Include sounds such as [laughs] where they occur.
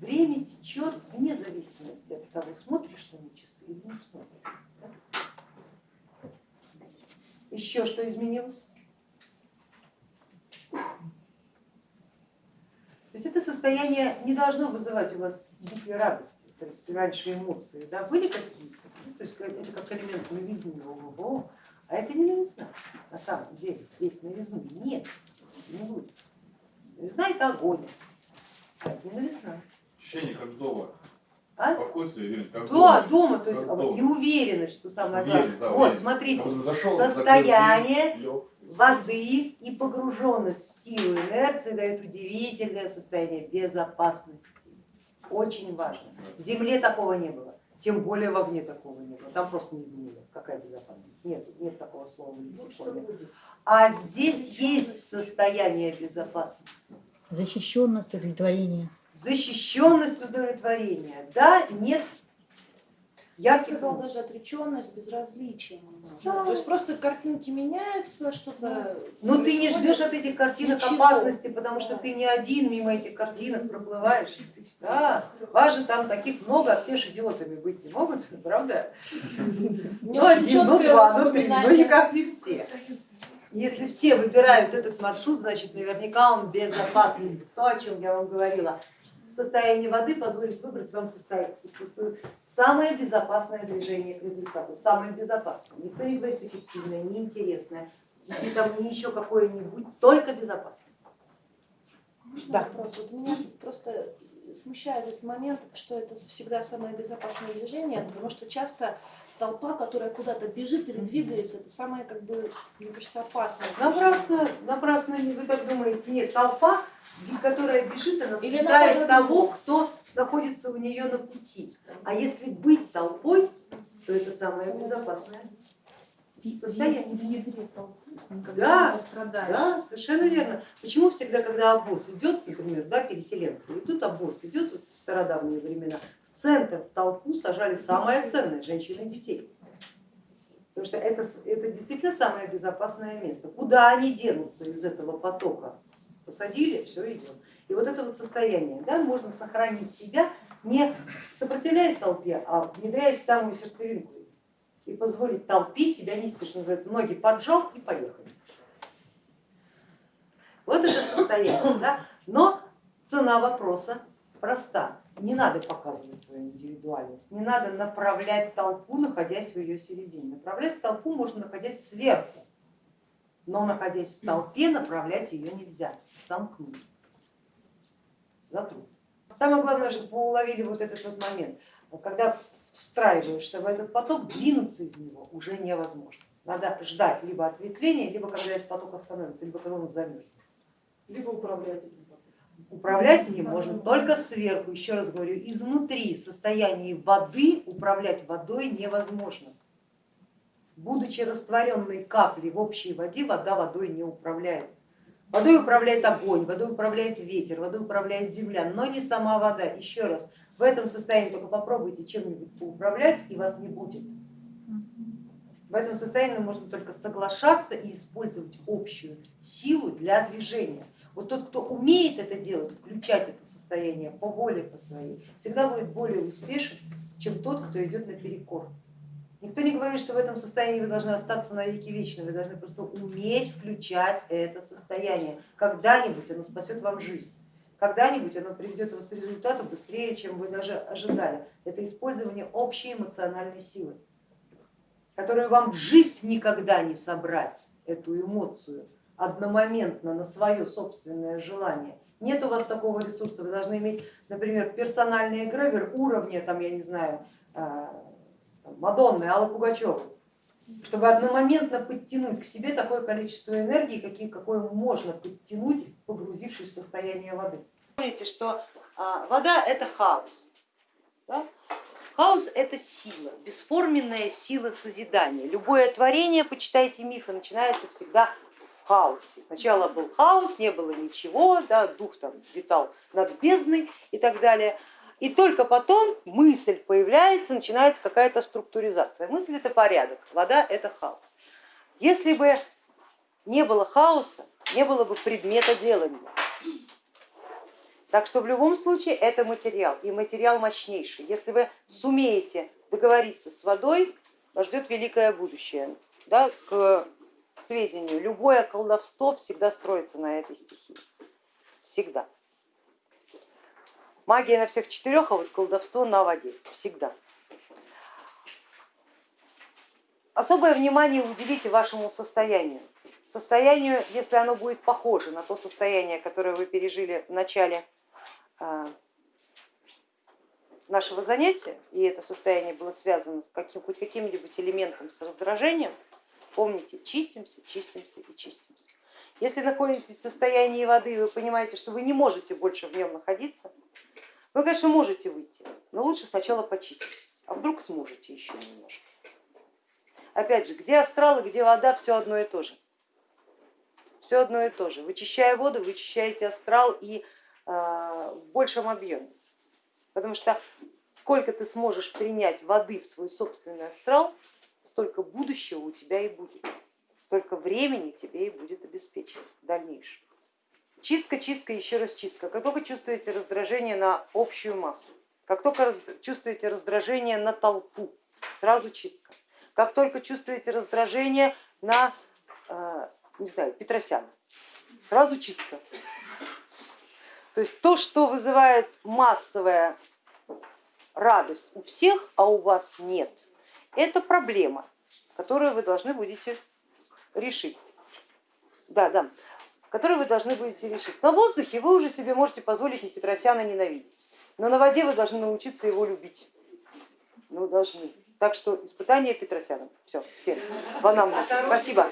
Время течет вне зависимости от того, смотришь ты на часы или не смотришь. Да? Еще что изменилось? То есть это состояние не должно вызывать у вас дикой радости, то есть раньше эмоции да, были какие-то, ну, то есть это как элемент новизны, ого, а это не новизна на самом деле, здесь новизны нет, не будет. Новизна это огонь, а это не новизна. Ощущение как дома. А? Спокойствие, уверенность, как Да, дома. дома, то есть Как дома. и уверенность, что самое главное. да, вот, уверенность. смотрите, зашел, состояние закрыл воды и погруженность в силу инерции дает удивительное состояние безопасности. Очень важно. В земле такого не было, тем более в огне такого не было. Там просто не было. Какая безопасность? Нет, нет такого слова в лексиконе. А здесь есть состояние безопасности. Защищенность, удовлетворение. Защищенность, удовлетворение. Да, нет. Я сказала даже отреченность, безразличие. Да. То есть просто картинки меняются, что-то. Но ты не ждешь от этих картинок Ничего. опасности, потому что ты не один мимо этих картинок проплываешь. Да, вас же там таких много, а все ж идиотами быть не могут, [laughs] правда? Ну один, ну два, ну три, воспоминание. никак не все. Если все выбирают этот маршрут, значит наверняка он безопасный. То, о чем я вам говорила. Состояние воды позволит выбрать вам состояние, самое безопасное движение к результату, самое безопасное. Никто не говорит эффективное, неинтересное, или там не еще какое-нибудь, только безопасное. Можно Да. вопрос? Вот меня просто смущает этот момент, что это всегда самое безопасное движение, потому что часто толпа, которая куда-то бежит или двигается, это самое, как бы, мне кажется, опасное. Напрасно, напрасно вы так думаете, нет, толпа, которая бежит, она съедает того, кто находится у нее на пути. А если быть толпой, то это самое безопасное. Состояние. В ядре толпы никогда Да, не пострадаешь. Да, совершенно верно. Почему всегда, когда обоз идет, например, да, переселенцы, и тут обоз идет вот в стародавние времена, центр, в толпу сажали самое ценное, женщин и детей. Потому что это, это действительно самое безопасное место. Куда они денутся из этого потока? Посадили, все идем. И вот это вот состояние, да, можно сохранить себя, не сопротивляясь толпе, а внедряясь в самую сердцевинку и позволить толпе себя нести, что называется, ноги поджал и поехали. Вот это состояние. Да? Но цена вопроса проста. Не надо показывать свою индивидуальность, не надо направлять толпу, находясь в ее середине. Направлять толпу можно, находясь сверху, но находясь в толпе, направлять ее нельзя, сомкнуть, затруднить. Самое главное, чтобы вы уловили вот этот вот момент, когда встраиваешься в этот поток, двинуться из него уже невозможно. Надо ждать либо ответвления, либо когда этот поток остановится, либо когда он замерзнет. Либо управлять. Управлять им можно только сверху, еще раз говорю, изнутри в состоянии воды управлять водой невозможно. Будучи растворенной каплей в общей воде, вода водой не управляет. Водой управляет огонь, водой управляет ветер, водой управляет земля, но не сама вода. Еще раз, в этом состоянии только попробуйте чем-нибудь поуправлять и вас не будет. В этом состоянии можно только соглашаться и использовать общую силу для движения. Вот тот, кто умеет это делать, включать это состояние по воле по своей, всегда будет более успешен, чем тот, кто идет наперекор. Никто не говорит, что в этом состоянии вы должны остаться на веки вечны, вы должны просто уметь включать это состояние. Когда-нибудь оно спасет вам жизнь, когда-нибудь оно приведет вас к результату быстрее, чем вы даже ожидали. Это использование общей эмоциональной силы, которую вам в жизнь никогда не собрать, эту эмоцию, одномоментно на свое собственное желание. Нет у вас такого ресурса, вы должны иметь, например, персональный эгрегор уровня, там, я не знаю, а, Мадонны, Аллы Пугачевой, чтобы одномоментно подтянуть к себе такое количество энергии, какие, какое можно подтянуть, погрузившись в состояние воды. Помните, что а, вода это хаос. Да? Хаос это сила, бесформенная сила созидания. Любое творение, почитайте мифы, начинается всегда хаосе. Сначала был хаос, не было ничего, да, дух там витал над бездной и так далее. И только потом мысль появляется, начинается какая-то структуризация. Мысль это порядок, вода это хаос. Если бы не было хаоса, не было бы предмета делания. Так что в любом случае это материал, и материал мощнейший. Если вы сумеете договориться с водой, вас ждет великое будущее. Да, к сведению, любое колдовство всегда строится на этой стихии. Всегда. Магия на всех четырех, а вот колдовство на воде. Всегда. Особое внимание уделите вашему состоянию. Состоянию, если оно будет похоже на то состояние, которое вы пережили в начале а, нашего занятия, и это состояние было связано с каким, хоть каким-нибудь элементом с раздражением, помните, чистимся, чистимся и чистимся. Если находитесь в состоянии воды и вы понимаете, что вы не можете больше в нем находиться, вы, конечно, можете выйти, но лучше сначала почиститься, а вдруг сможете еще немножко. Опять же, где астрал где вода, все одно и то же. Все одно и то же. Вычищая воду, вычищаете астрал и э, в большем объеме. Потому что сколько ты сможешь принять воды в свой собственный астрал, столько будущего у тебя и будет, столько времени тебе и будет обеспечено в дальнейшем. Чистка, чистка, еще раз чистка. Как только чувствуете раздражение на общую массу, как только чувствуете раздражение на толпу, сразу чистка. Как только чувствуете раздражение на, э, не знаю, Петросяна, сразу чистка. То есть то, что вызывает массовая радость у всех, а у вас нет, это проблема, которую вы должны будете решить. Да, да, которую вы должны будете решить. На воздухе вы уже себе можете позволить Петросяна ненавидеть, но на воде вы должны научиться его любить. Ну, должны. Так что испытание Петросяном. Все, всем. В анамнез. Спасибо.